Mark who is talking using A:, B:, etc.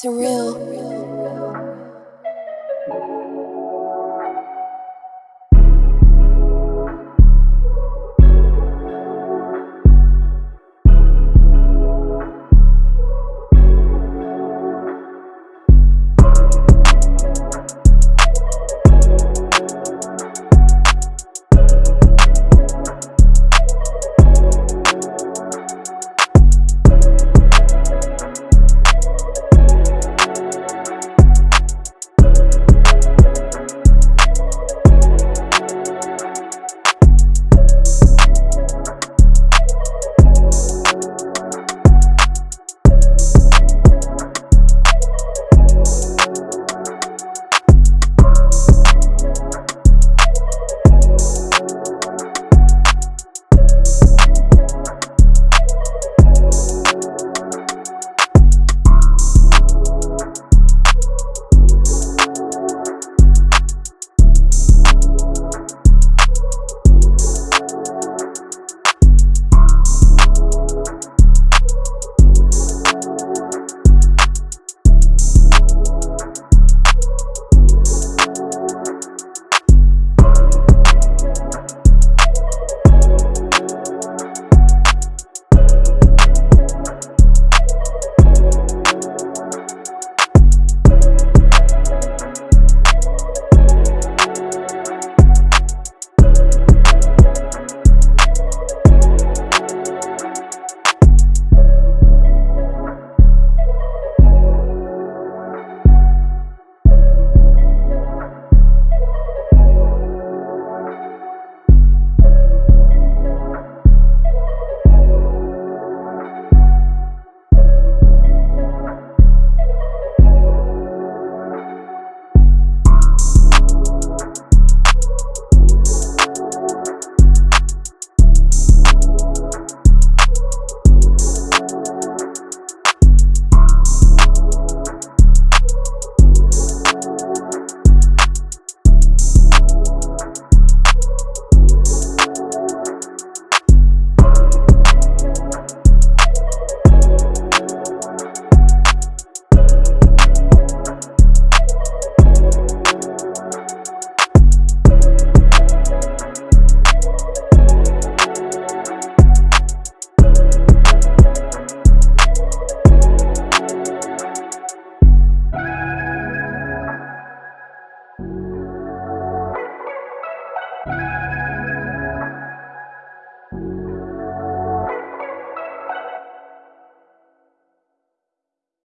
A: Surreal.